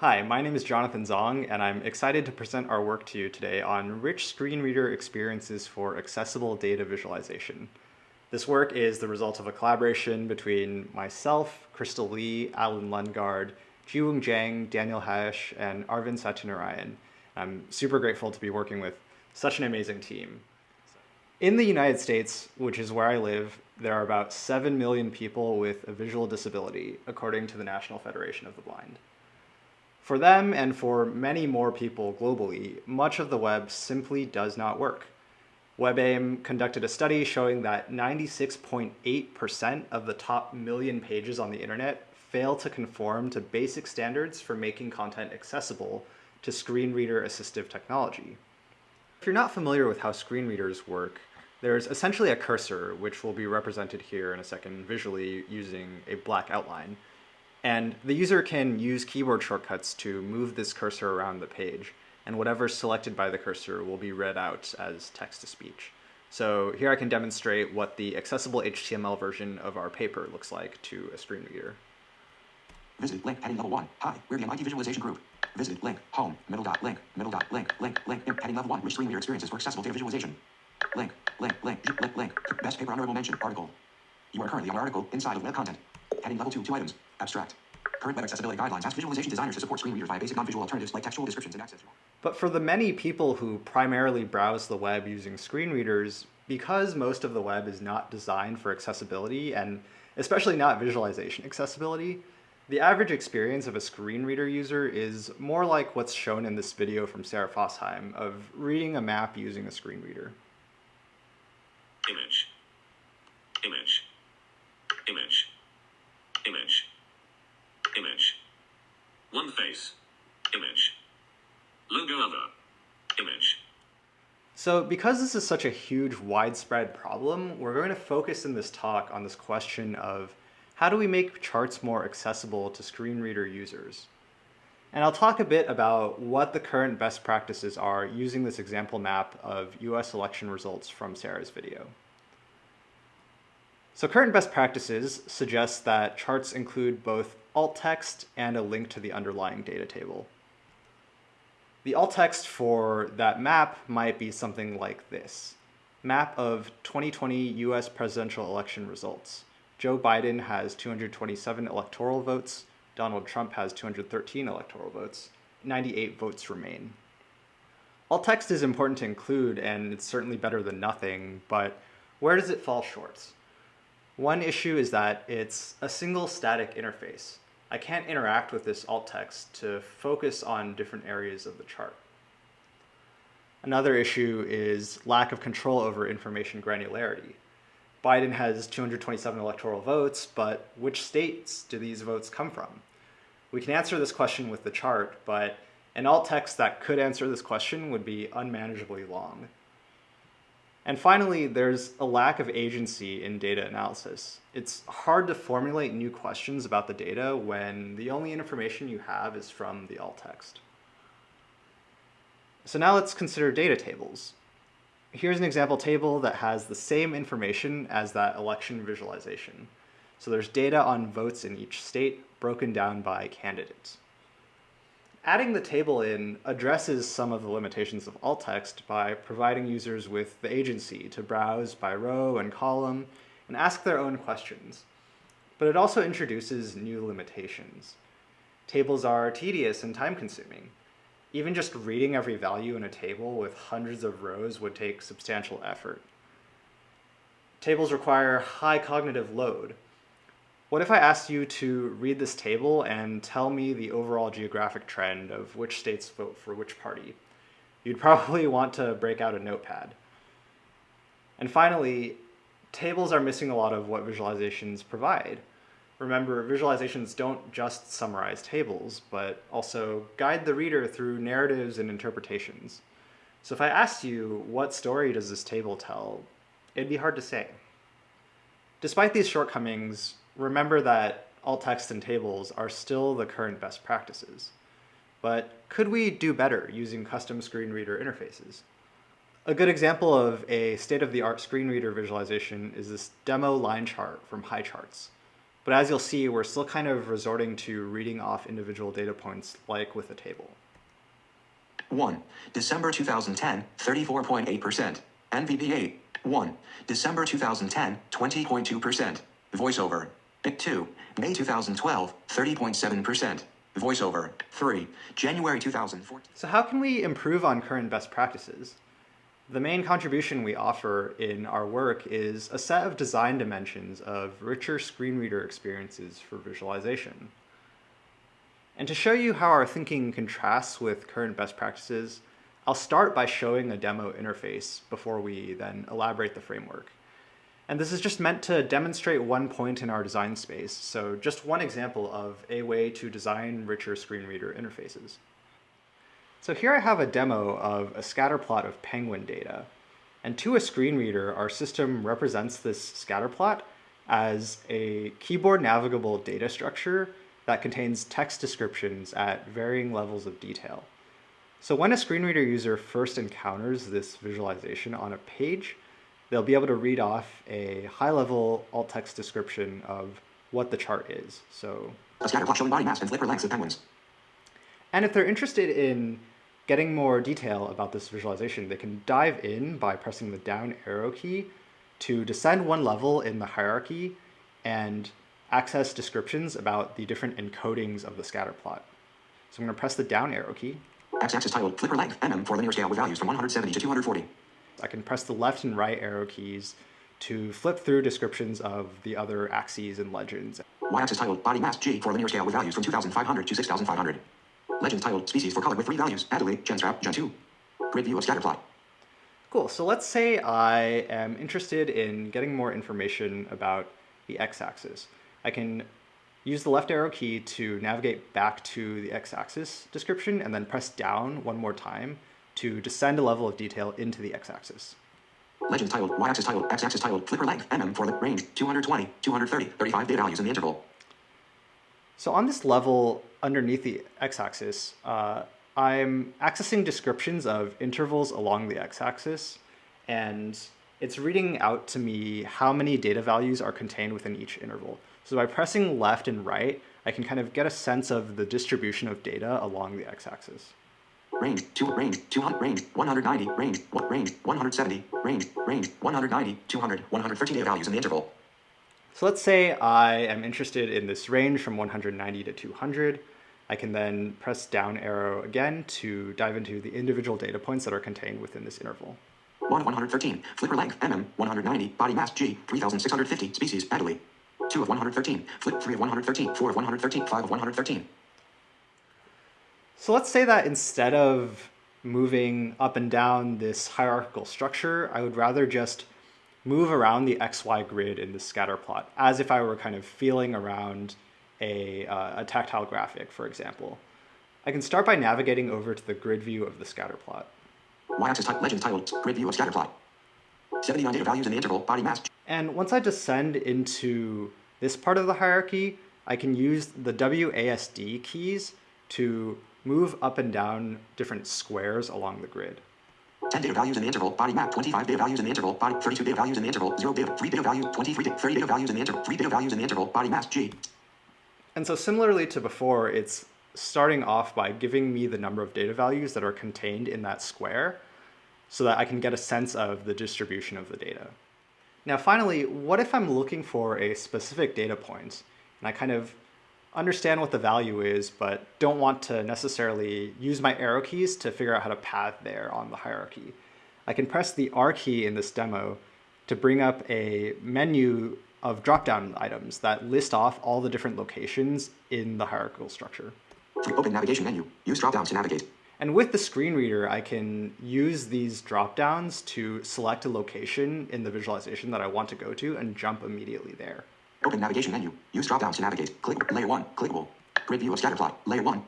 Hi, my name is Jonathan Zong, and I'm excited to present our work to you today on rich screen reader experiences for accessible data visualization. This work is the result of a collaboration between myself, Crystal Lee, Alan Lundgard, Jiwoong Jang, Daniel Hajas, and Arvind Satyanarayan. I'm super grateful to be working with such an amazing team. In the United States, which is where I live, there are about 7 million people with a visual disability, according to the National Federation of the Blind. For them and for many more people globally, much of the web simply does not work. WebAIM conducted a study showing that 96.8% of the top million pages on the internet fail to conform to basic standards for making content accessible to screen reader assistive technology. If you're not familiar with how screen readers work, there's essentially a cursor, which will be represented here in a second visually using a black outline. And the user can use keyboard shortcuts to move this cursor around the page, and whatever's selected by the cursor will be read out as text-to-speech. So here I can demonstrate what the accessible HTML version of our paper looks like to a screen reader. Visit link heading level 1. Hi, we're the MIT Visualization Group. Visit link home middle dot link middle dot link link link heading level 1 Rich screen reader experiences for accessible data visualization. Link link link link link best paper honorable mention article. You are currently on article inside of web content. Heading level 2 two items. Abstract. Current web accessibility guidelines ask visualization designers to support screen readers via basic non-visual alternatives like textual descriptions and access. But for the many people who primarily browse the web using screen readers, because most of the web is not designed for accessibility and especially not visualization accessibility, the average experience of a screen reader user is more like what's shown in this video from Sarah Fossheim of reading a map using a screen reader. Image. Image. Image. Image. Image. One face. Image. Logo other. Image. So because this is such a huge widespread problem, we're going to focus in this talk on this question of how do we make charts more accessible to screen reader users? And I'll talk a bit about what the current best practices are using this example map of US election results from Sarah's video. So current best practices suggest that charts include both alt text and a link to the underlying data table. The alt text for that map might be something like this. Map of 2020 US presidential election results. Joe Biden has 227 electoral votes, Donald Trump has 213 electoral votes, 98 votes remain. Alt text is important to include and it's certainly better than nothing, but where does it fall short? One issue is that it's a single static interface. I can't interact with this alt text to focus on different areas of the chart. Another issue is lack of control over information granularity. Biden has 227 electoral votes, but which states do these votes come from? We can answer this question with the chart, but an alt text that could answer this question would be unmanageably long. And finally, there's a lack of agency in data analysis. It's hard to formulate new questions about the data when the only information you have is from the alt text. So now let's consider data tables here's an example table that has the same information as that election visualization. So there's data on votes in each state broken down by candidates. Adding the table in addresses some of the limitations of alt text by providing users with the agency to browse by row and column and ask their own questions. But it also introduces new limitations. Tables are tedious and time consuming. Even just reading every value in a table with hundreds of rows would take substantial effort. Tables require high cognitive load. What if I asked you to read this table and tell me the overall geographic trend of which states vote for which party? You'd probably want to break out a notepad. And finally, tables are missing a lot of what visualizations provide. Remember, visualizations don't just summarize tables, but also guide the reader through narratives and interpretations. So if I asked you, what story does this table tell, it'd be hard to say. Despite these shortcomings, remember that alt text and tables are still the current best practices. But could we do better using custom screen reader interfaces? A good example of a state-of-the-art screen reader visualization is this demo line chart from Highcharts. But as you'll see, we're still kind of resorting to reading off individual data points like with a table. 1. December 2010, 34.8%. NVDA. 1. December 2010, 20.2%. VoiceOver. 2. May 2012, 30.7%. VoiceOver. 3. January 2014. So how can we improve on current best practices? The main contribution we offer in our work is a set of design dimensions of richer screen reader experiences for visualization. And to show you how our thinking contrasts with current best practices, I'll start by showing a demo interface before we then elaborate the framework. And this is just meant to demonstrate one point in our design space, so just one example of a way to design richer screen reader interfaces. So here I have a demo of a scatter plot of penguin data. And to a screen reader, our system represents this scatter plot as a keyboard navigable data structure that contains text descriptions at varying levels of detail. So when a screen reader user first encounters this visualization on a page, they'll be able to read off a high-level alt text description of what the chart is. So, A scatter plot showing body mass and flipper lengths of penguins. and if they're interested in getting more detail about this visualization, they can dive in by pressing the down arrow key to descend one level in the hierarchy and access descriptions about the different encodings of the scatter plot. So I'm going to press the down arrow key. X-axis titled flipper length mm for linear scale with values from 170 to 240. I can press the left and right arrow keys to flip through descriptions of the other axes and legends. Y-axis titled body mass G for linear scale with values from 2,500 to 6,500. Legends titled species for color with three values, Adelie, Chinstrap, Gen 2. Grid view of scatter plot. Cool, so let's say I am interested in getting more information about the x-axis. I can use the left arrow key to navigate back to the x-axis description and then press down one more time to descend a level of detail into the x-axis. Legends titled Y-axis titled X-axis titled flipper length mm for the range 220, 230, 35 data values in the interval. So on this level underneath the x-axis, uh, I'm accessing descriptions of intervals along the x-axis, and it's reading out to me how many data values are contained within each interval. So by pressing left and right, I can kind of get a sense of the distribution of data along the x-axis. Range, 2, range, 200, range, 190, range, what, range, 170, range, range, 190, 200, 113 data values in the interval. So let's say I am interested in this range from 190 to 200. I can then press down arrow again to dive into the individual data points that are contained within this interval. 1 of 113, flipper length mm, 190, body mass G, 3650, species, Adelie. 2 of 113, flip 3 of 113, 4 of 113, 5 of 113. So let's say that instead of moving up and down this hierarchical structure, I would rather just move around the XY grid in the scatter plot as if I were kind of feeling around a, uh, a tactile graphic, for example. I can start by navigating over to the grid view of the scatter plot. Y-axis type legend titled grid view of scatter plot. 79 data values in the interval, body mass. And once I descend into this part of the hierarchy, I can use the WASD keys to move up and down different squares along the grid. 10 data values in the interval, body map, 25 data values in the interval, body 32 data values in the interval, 0 data, 3 data value, 23 data, 30 data values in the interval, 3 data values in the interval, body mass G. And so similarly to before, it's starting off by giving me the number of data values that are contained in that square so that I can get a sense of the distribution of the data. Now finally, what if I'm looking for a specific data point and I kind of understand what the value is, but don't want to necessarily use my arrow keys to figure out how to path there on the hierarchy. I can press the R key in this demo to bring up a menu of drop-down items that list off all the different locations in the hierarchical structure. Open navigation menu. Use drop-downs to navigate. And with the screen reader, I can use these drop-downs to select a location in the visualization that I want to go to and jump immediately there. Open navigation menu. Use drop-downs to navigate. Click layer 1, clickable. Grid view of scatter plot, layer 1.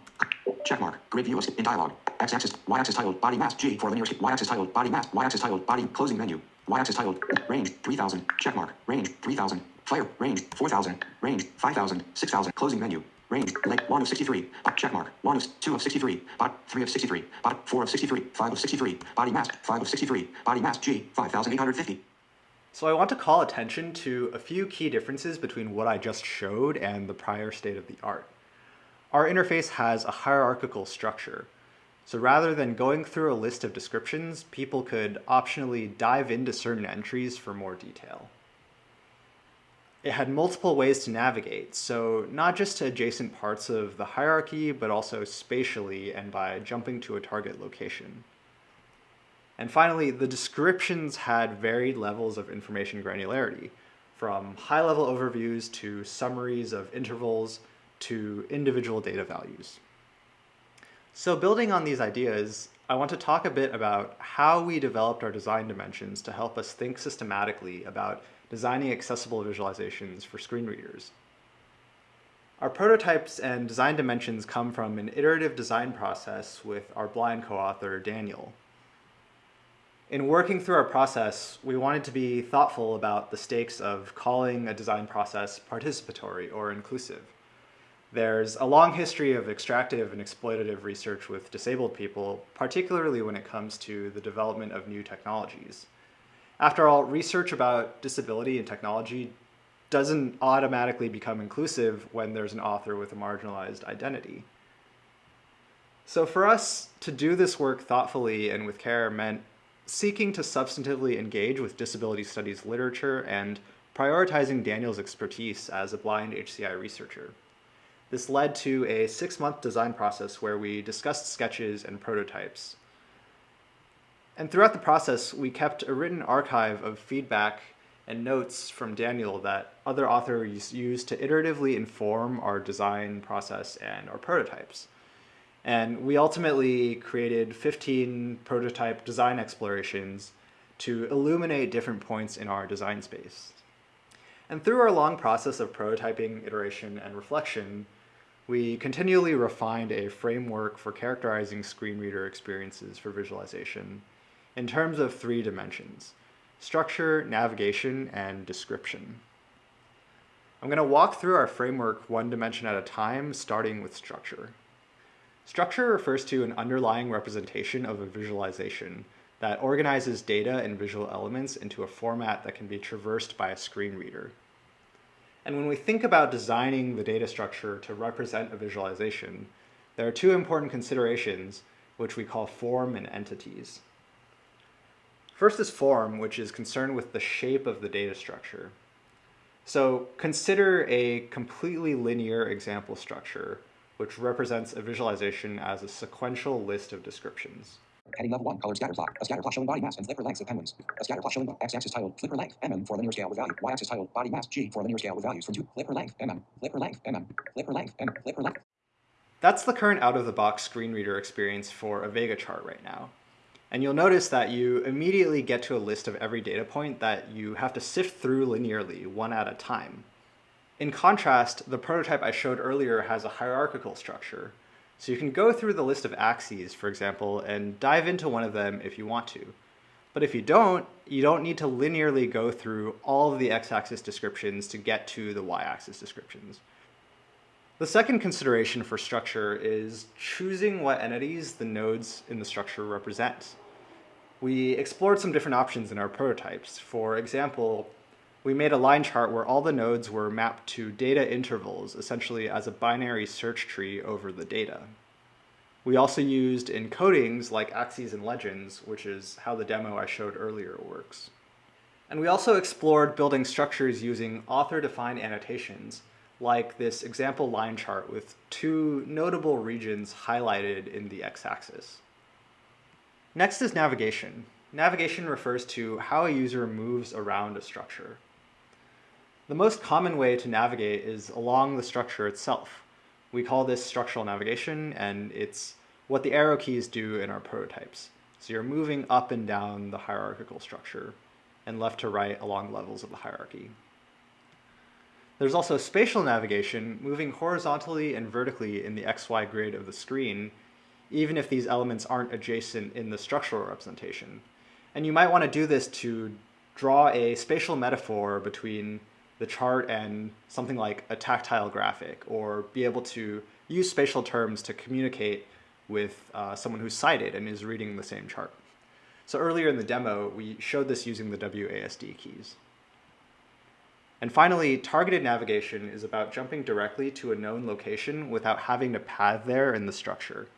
Checkmark. Grid view of in dialog. X-axis, Y-axis titled body mass. G for linear Y-axis titled body mass, Y-axis titled body closing menu. Y-axis titled range 3000, checkmark, range 3000, fire, range 4000, range 5000, 6000, closing menu. Range, length 1 of 63, bot. Checkmark, 1 of 2 of 63, bot. 3 of 63, bot. 4 of 63, 5 of 63, body mass, 5 of 63, body mass. G, 5850. So I want to call attention to a few key differences between what I just showed and the prior state of the art. Our interface has a hierarchical structure. So rather than going through a list of descriptions, people could optionally dive into certain entries for more detail. It had multiple ways to navigate, so not just to adjacent parts of the hierarchy, but also spatially and by jumping to a target location. And finally, the descriptions had varied levels of information granularity, from high-level overviews to summaries of intervals to individual data values. So building on these ideas, I want to talk a bit about how we developed our design dimensions to help us think systematically about designing accessible visualizations for screen readers. Our prototypes and design dimensions come from an iterative design process with our blind co-author, Daniel. In working through our process, we wanted to be thoughtful about the stakes of calling a design process participatory or inclusive. There's a long history of extractive and exploitative research with disabled people, particularly when it comes to the development of new technologies. After all, research about disability and technology doesn't automatically become inclusive when there's an author with a marginalized identity. So for us to do this work thoughtfully and with care meant seeking to substantively engage with disability studies literature and prioritizing Daniel's expertise as a blind HCI researcher. This led to a six-month design process where we discussed sketches and prototypes. And throughout the process, we kept a written archive of feedback and notes from Daniel that other authors used to iteratively inform our design process and our prototypes. And we ultimately created 15 prototype design explorations to illuminate different points in our design space. And through our long process of prototyping, iteration, and reflection, we continually refined a framework for characterizing screen reader experiences for visualization in terms of three dimensions, structure, navigation, and description. I'm going to walk through our framework one dimension at a time, starting with structure. Structure refers to an underlying representation of a visualization that organizes data and visual elements into a format that can be traversed by a screen reader. And when we think about designing the data structure to represent a visualization, there are two important considerations which we call form and entities. First is form, which is concerned with the shape of the data structure. So consider a completely linear example structure which represents a visualization as a sequential list of descriptions. Heading level 1, colored scatter plot. A scatter plot showing body mass and flipper lengths of penguins. A scatter plot showing x-axis titled flipper length, mm for linear scale with value. Y-axis titled body mass, g for linear scale with values from 2. Flipper length, mm. Flipper length, mm. Flipper length, mm. Flipper length. That's the current out-of-the-box screen reader experience for a Vega chart right now. And you'll notice that you immediately get to a list of every data point that you have to sift through linearly, one at a time. In contrast, the prototype I showed earlier has a hierarchical structure. So you can go through the list of axes, for example, and dive into one of them if you want to. But if you don't, you don't need to linearly go through all of the x-axis descriptions to get to the y-axis descriptions. The second consideration for structure is choosing what entities the nodes in the structure represent. We explored some different options in our prototypes. For example, we made a line chart where all the nodes were mapped to data intervals, essentially as a binary search tree over the data. We also used encodings like axes and legends, which is how the demo I showed earlier works. And we also explored building structures using author-defined annotations, like this example line chart with two notable regions highlighted in the x-axis. Next is navigation. Navigation refers to how a user moves around a structure. The most common way to navigate is along the structure itself. We call this structural navigation, and it's what the arrow keys do in our prototypes. So you're moving up and down the hierarchical structure and left to right along levels of the hierarchy. There's also spatial navigation, moving horizontally and vertically in the XY grid of the screen, even if these elements aren't adjacent in the structural representation. And you might want to do this to draw a spatial metaphor between the chart and something like a tactile graphic or be able to use spatial terms to communicate with uh, someone who's sighted and is reading the same chart. So earlier in the demo, we showed this using the WASD keys. And finally, targeted navigation is about jumping directly to a known location without having to path there in the structure.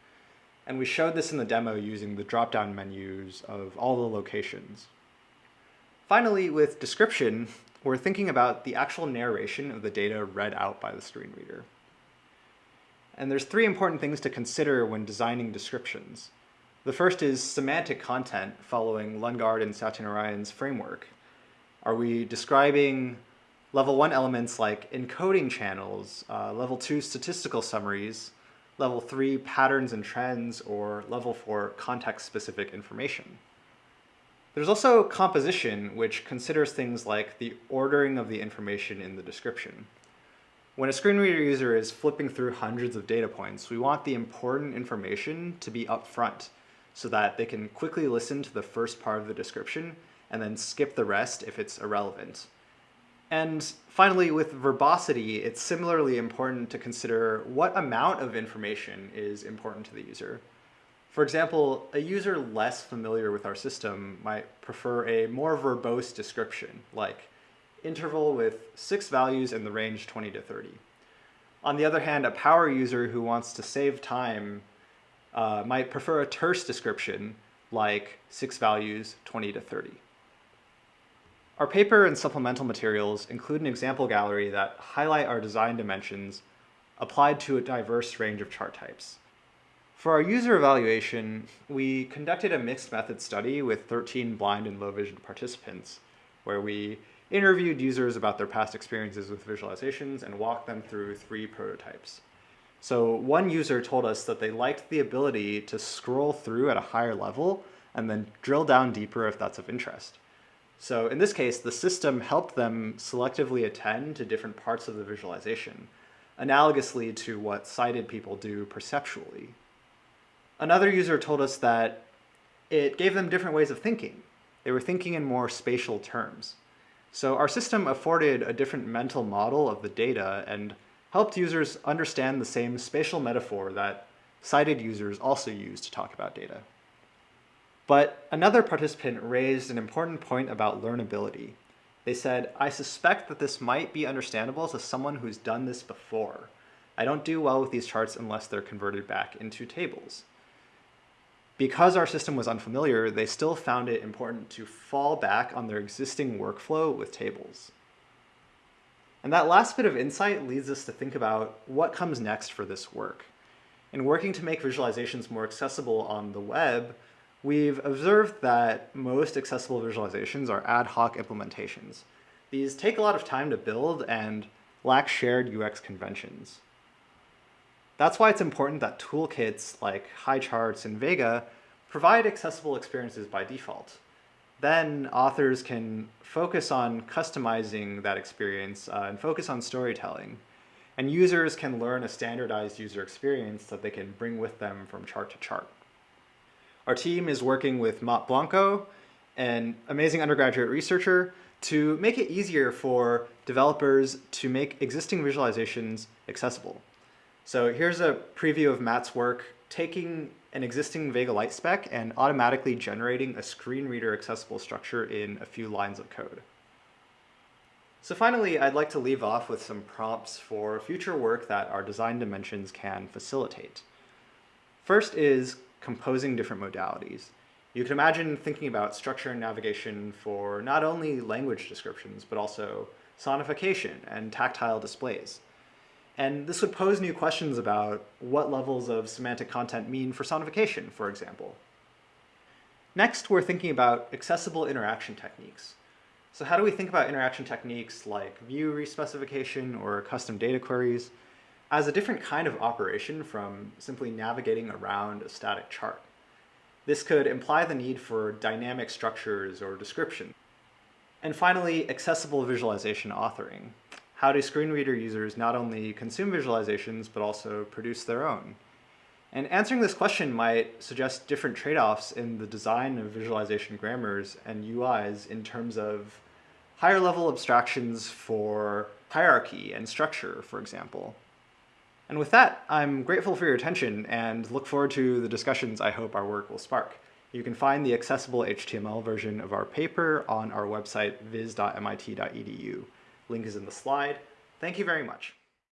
And we showed this in the demo using the drop-down menus of all the locations. Finally, with description, we're thinking about the actual narration of the data read out by the screen reader. And there's three important things to consider when designing descriptions. The first is semantic content following Lundgard and Satyanarayan's framework. Are we describing level one elements like encoding channels, uh, level two statistical summaries, level three patterns and trends, or level four context-specific information? There's also composition, which considers things like the ordering of the information in the description. When a screen reader user is flipping through hundreds of data points, we want the important information to be up front so that they can quickly listen to the first part of the description and then skip the rest if it's irrelevant. And finally, with verbosity, it's similarly important to consider what amount of information is important to the user. For example, a user less familiar with our system might prefer a more verbose description, like interval with six values in the range 20 to 30. On the other hand, a power user who wants to save time uh, might prefer a terse description like six values 20 to 30. Our paper and supplemental materials include an example gallery that highlight our design dimensions applied to a diverse range of chart types. For our user evaluation, we conducted a mixed method study with 13 blind and low vision participants, where we interviewed users about their past experiences with visualizations and walked them through three prototypes. So one user told us that they liked the ability to scroll through at a higher level and then drill down deeper if that's of interest. So in this case, the system helped them selectively attend to different parts of the visualization, analogously to what sighted people do perceptually. Another user told us that it gave them different ways of thinking. They were thinking in more spatial terms. So our system afforded a different mental model of the data and helped users understand the same spatial metaphor that sighted users also use to talk about data. But another participant raised an important point about learnability. They said, I suspect that this might be understandable to someone who's done this before. I don't do well with these charts unless they're converted back into tables. Because our system was unfamiliar, they still found it important to fall back on their existing workflow with tables. And that last bit of insight leads us to think about what comes next for this work. In working to make visualizations more accessible on the web, we've observed that most accessible visualizations are ad hoc implementations. These take a lot of time to build and lack shared UX conventions. That's why it's important that toolkits like Highcharts and Vega provide accessible experiences by default. Then authors can focus on customizing that experience uh, and focus on storytelling. And users can learn a standardized user experience that they can bring with them from chart to chart. Our team is working with Matt Blanco, an amazing undergraduate researcher, to make it easier for developers to make existing visualizations accessible. So here's a preview of Matt's work taking an existing Vega-Lite spec and automatically generating a screen reader accessible structure in a few lines of code. So finally, I'd like to leave off with some prompts for future work that our design dimensions can facilitate. First is composing different modalities. You can imagine thinking about structure and navigation for not only language descriptions, but also sonification and tactile displays. And this would pose new questions about what levels of semantic content mean for sonification, for example. Next, we're thinking about accessible interaction techniques. So how do we think about interaction techniques like view respecification or custom data queries as a different kind of operation from simply navigating around a static chart? This could imply the need for dynamic structures or description. And finally, accessible visualization authoring how do screen reader users not only consume visualizations, but also produce their own? And answering this question might suggest different trade-offs in the design of visualization grammars and UIs in terms of higher level abstractions for hierarchy and structure, for example. And with that, I'm grateful for your attention and look forward to the discussions I hope our work will spark. You can find the accessible HTML version of our paper on our website viz.mit.edu. Link is in the slide. Thank you very much.